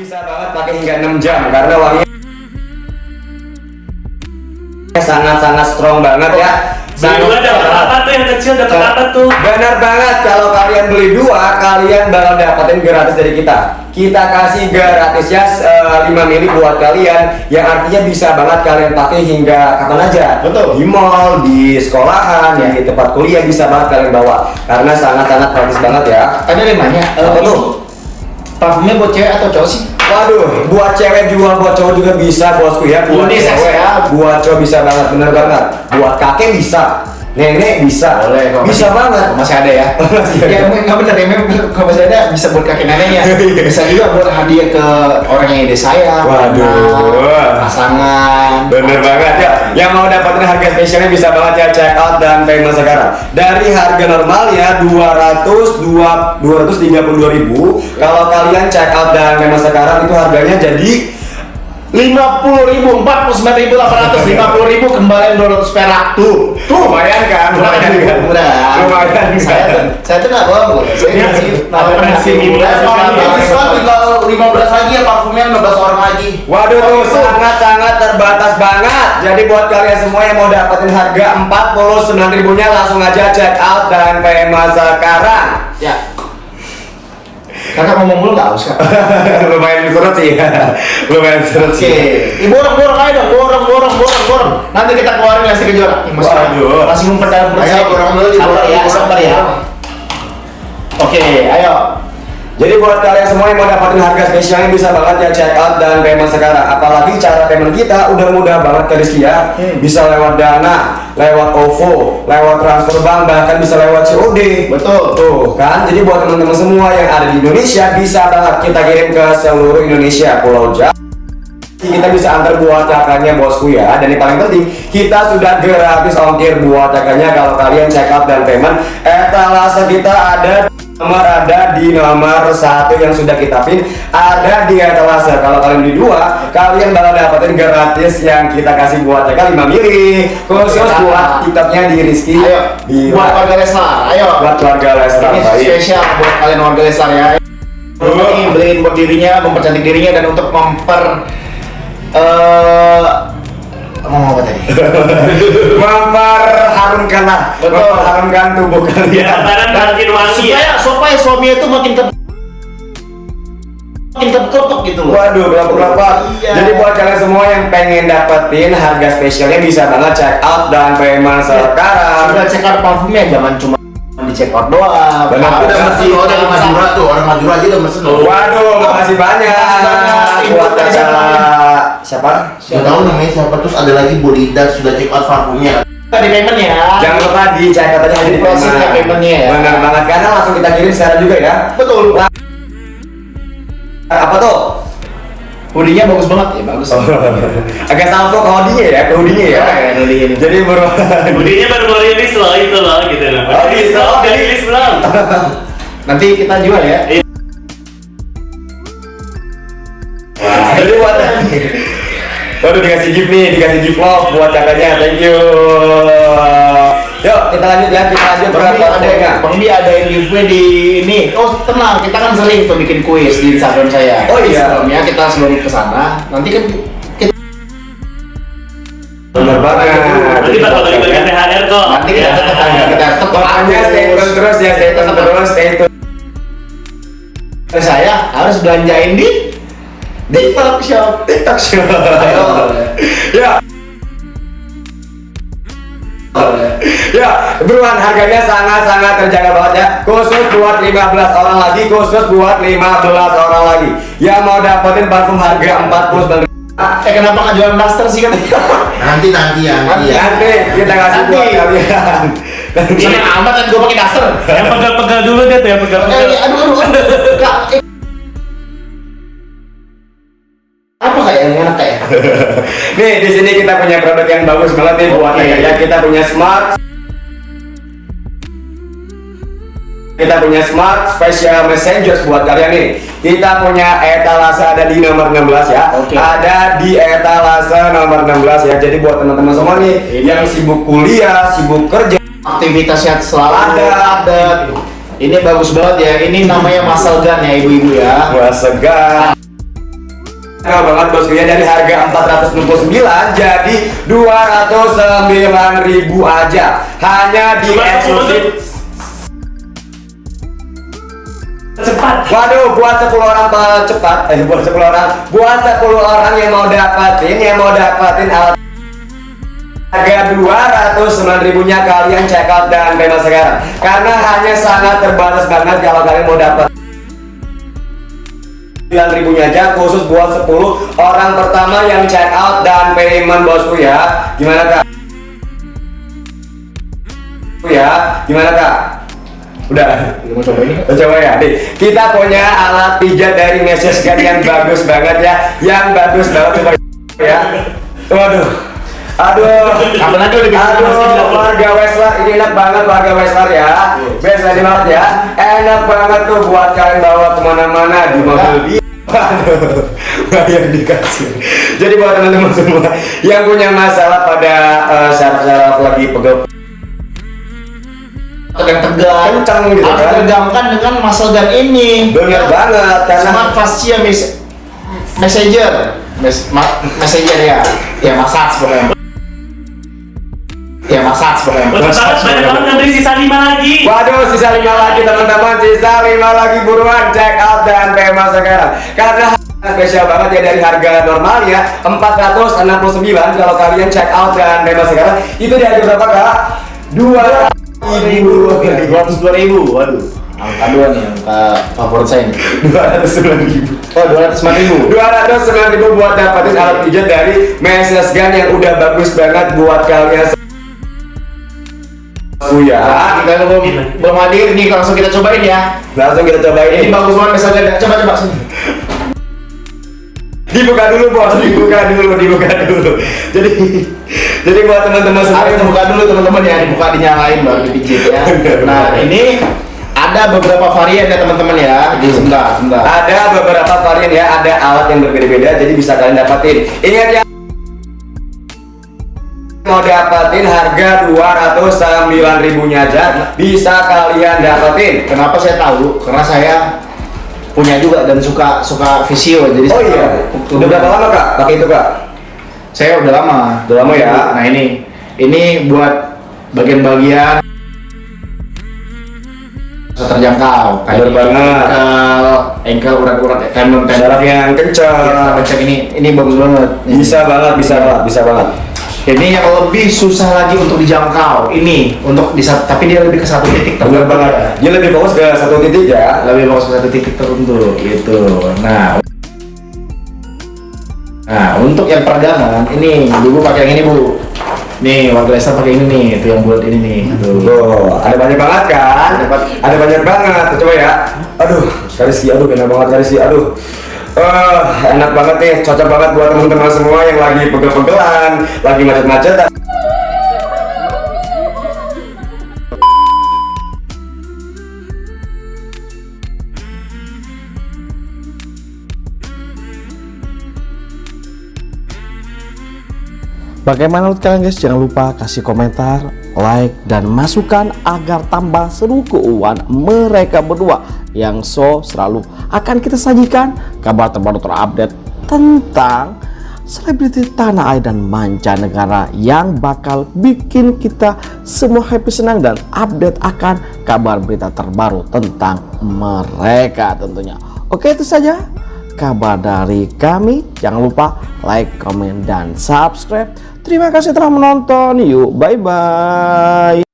bisa banget pakai hingga 6 jam karena wanginya sangat-sangat strong banget ya. Dua dapat apa tuh yang kecil dapat apa tuh? Benar banget kalau kalian beli dua, kalian bakal dapetin gratis dari kita. Kita kasih gratis ya eh, 5 mili buat kalian yang artinya bisa banget kalian pakai hingga kapan aja. Betul. Di mall, di sekolahan, di tempat kuliah bisa banget kalian bawa karena sangat-sangat praktis banget ya. Ada nanya, eh, Apa? Parfumnya buat cewek atau cowok sih? Waduh, buat cewek juga, buat cowok juga bisa bosku ya. Buat cewek, ya. buat cowok bisa banget, bener banget. Buat kakek bisa, nenek bisa, Boleh, kalau bisa masih- banget. Masih ada ya? Masih ada. ya emang nggak bener ya, memang kalau masih ada bisa buat kakek neneknya. bisa juga buat hadiah ke orang yang ide saya. Waduh. pasangan. Bener banget ya. Yang mau dapetin harga spesialnya bisa banget ya check out dan payment sekarang. Dari harga normalnya 200 2 232.000. Kalau kalian check out dan payment sekarang itu harganya jadi lima puluh ribu, empat puluh sembilan ribu, delapan ratus lima puluh ribu kembali dua ratus perak tuh. tuh lumayan kan? Lumayan kan? Murah. Lumayan Saya tuh, kan? saya tuh nggak bohong. Saya Iya, ngasih nasi ini diskon tinggal lima belas lagi ya parfumnya lima belas orang lagi. Waduh tuh sangat-sangat terbatas banget. Jadi buat kalian semua yang mau dapetin harga 49 ribunya langsung aja check out dan payment sekarang. Ya. Kakak ngomong mulu nggak kak? Lumayan surut sih. Lumayan surut Oke, sih. Ih, borong borong aja dong, borong borong borong borong. Nanti kita keluarin lagi kejora. Ih, masih Waduh. masih memperdalam perut Ayo, saya. borong dulu, Sabar diborong, ya, sabar ya. Oke, ayo. Jadi buat kalian semua yang mau dapetin harga spesialnya bisa banget ya check out dan payment sekarang. Apalagi cara payment kita udah mudah banget ke Rizky ya. Hmm. Bisa lewat Dana, lewat OVO, lewat transfer bank, bahkan bisa lewat COD. Betul. Tuh kan, jadi buat teman-teman semua yang ada di Indonesia bisa banget kita kirim ke seluruh Indonesia, Pulau Jawa. Kita bisa antar buat kakaknya bosku ya Dan yang paling penting Kita sudah gratis ongkir buat kakaknya Kalau kalian check out dan payment Etalase kita ada Nomor ada di nomor satu yang sudah kita pin Ada di etalase Kalau kalian beli dua Kalian bakal dapetin gratis yang kita kasih buat kakak 5 mili Khusus buat tiketnya di Rizky Ayo, di buat warga Leslar, ayo. buat keluarga Lesnar Ini baik. spesial buat kalian warga Leslar ya. Ini beliin buat dirinya, mempercantik dirinya dan untuk memper eh ngomong apa tadi? memperharumkan lah Betul. memperharumkan tubuh kalian lebaran makin wangi ya. supaya supaya suaminya itu makin ke makin kelepek gitu loh. Waduh, berapa-berapa. Iya. Jadi buat kalian semua yang pengen dapetin harga spesialnya bisa banget check out dan payment sekarang. Sudah check out parfumnya jangan cuma di check out doang. Benar, Udah loh dari Madura tuh, orang Madura aja udah mesen loh. Waduh, makasih banyak Makasih banyak. buat Ibu, kakak siapa? Gak tahu namanya siapa terus ada lagi Bolida sudah check out parfumnya. Di payment ya. Jangan lupa di check out aja di Proses payment. paymentnya ya. Benar banget karena langsung kita kirim sekarang juga ya. Betul. Apa tuh? Hoodie-nya bagus banget ya, bagus. Agak salvo ke hoodie ya, ke hoodie ya. Ya, hoodie ini. Jadi baru Budinya baru mau rilis loh itu loh gitu loh. Oh, rilis gitu. loh, udah rilis belum? Nanti kita jual ya. Jadi buat Waduh dikasih gift nih, dikasih gift love buat kakaknya, thank you. Yuk kita lanjut ya, kita lanjut Bang Bi berapa ada adanya. Bang Bi ada yang giveaway di ini. Oh tenang, kita kan sering tuh bikin kuis di Instagram saya. Oh, iya. Sebelumnya kita sebelum ke sana, nanti kan kita Bener banget. Nanti bakal bagi-bagi THR kok. nanti kita tetap kita tetap Pokoknya stay tune terus ya, stay tune terus, stay tune. saya harus belanjain di TikTok Shop. TikTok show. Ayo. Ya, ya, beruan harganya sangat-sangat terjaga banget ya. Khusus buat 15 orang lagi, khusus buat 15 orang lagi. Yang mau dapetin parfum harga 49 Eh kenapa nggak jualan daster sih katanya? Nanti nanti ya, nanti ya. Nanti kita kasih buat Nanti. kalian. Nanti. Seneng amat kan gue pakai daster. Yang pegal-pegal dulu deh tuh, yang Eh, pegal-pegal. aduh aduh aduh. Apa kayak yang enak kayak? Nih di sini kita punya produk yang bagus banget nih buat Oke. ya. Kita punya smart kita punya smart special messengers buat kalian nih. Kita punya etalase ada di nomor 16 ya. Oke. Ada di etalase nomor 16 ya. Jadi buat teman-teman semua nih Ini. yang sibuk kuliah, sibuk kerja, Aktivitasnya selalu Ada. ada. Ini bagus banget ya. Ini namanya muscle gun ya ibu-ibu ya. Wah segar. Nah banget bosku ya dari harga 469 jadi 209 ribu aja. Hanya di eksklusif. Cepat. Waduh, buat 10 orang cepat, eh buat 10 orang, buat 10 orang yang mau dapatin, yang mau dapatin alat. Harga 209 ribunya kalian check out dan bebas sekarang. Karena hanya sangat terbatas banget kalau kalian mau dapat 9 ribunya aja khusus buat 10 orang pertama yang check out dan payment bosku ya gimana kak? ya gimana kak? udah mau coba ini. Kita coba ya, nih kita punya alat pijat dari Mesias yang bagus banget ya, yang bagus banget coba ya. Waduh, aduh, Apalagi udah bikin aduh, warga Westlar ini enak banget warga Westlar ya, best lagi banget ya, enak banget tuh buat kalian bawa ke mana-mana di mobil. Dia. Waduh, bayar dikasih. Jadi buat teman-teman semua yang punya masalah pada eh, saraf-saraf lagi pegel yang tegang. Kencang gitu harus kan. tegangkan dengan muscle gun ini. Bener banget, karena- smart fascia mes messenger. Mes ma messenger ya. Ya massage pokoknya ya banget, banyak banget yang beri sisa lima lagi. Waduh, sisa lima lagi teman-teman, sisa lima lagi buruan check out dan tema sekarang. Karena spesial banget ya dari harga normal ya 469 kalau kalian check out dan tema sekarang itu di harga berapa kak? Dua ribu dua ratus dua ribu waduh angka dua nih angka favorit saya nih dua ratus sembilan ribu. oh dua ratus lima ribu Dua ratus sembilan ribu buat dapetin alat pijat dari Mesias Gun yang udah bagus banget buat kalian. Oh ya, kita belum belum hadir nih langsung kita cobain ya. Langsung kita cobain. Ini bagus banget misalnya coba coba sini. Dibuka dulu bos. Dibuka dulu dibuka dulu. Jadi jadi buat teman-teman semua. Harus dibuka dulu teman-teman ya. Dibuka dinyalain baru dipijit ya. Nah ini ada beberapa varian ya teman-teman ya. Jadi sebentar sebentar. Ada beberapa varian ya. Ada alat yang berbeda-beda jadi bisa kalian dapatin. Ingat ya mau dapatin harga 209 ribunya aja bisa kalian dapetin Kenapa saya tahu? Karena saya punya juga dan suka suka visio jadi oh iya tahu. udah berapa lama kak pakai itu kak Saya udah lama. Udah lama ya? Nah ini ini buat bagian-bagian terjangkau Bener banget. ankle urat-urat tendon tendon yang kencang Ya, ini ini bagus banget. Ini. bisa banget bisa banget bisa banget Ini yang lebih susah lagi untuk dijangkau. Ini untuk di tapi dia lebih ke satu titik tertentu banget ya. dia lebih fokus ke satu titik ya lebih fokus ke satu titik tertentu gitu. Nah, nah untuk yang peregangan ini dulu pakai yang ini bu. Nih warga Leicester pakai ini nih, itu yang buat ini nih. Tuh. Tuh, ada banyak banget kan? Ada banyak. Ada banyak banget. Coba ya. Aduh, sekali sih, aduh, enak banget sekali sih, aduh. Eh, enak banget nih, cocok banget buat teman-teman semua yang lagi pegel-pegelan, lagi macet-macetan. Bagaimana menurut kalian guys? Jangan lupa kasih komentar, like, dan masukan agar tambah seru keuangan mereka berdua yang so selalu akan kita sajikan kabar terbaru terupdate tentang selebriti tanah air dan mancanegara yang bakal bikin kita semua happy senang dan update akan kabar berita terbaru tentang mereka tentunya. Oke itu saja kabar dari kami. Jangan lupa like, comment, dan subscribe. Terima kasih telah menonton. Yuk, bye-bye.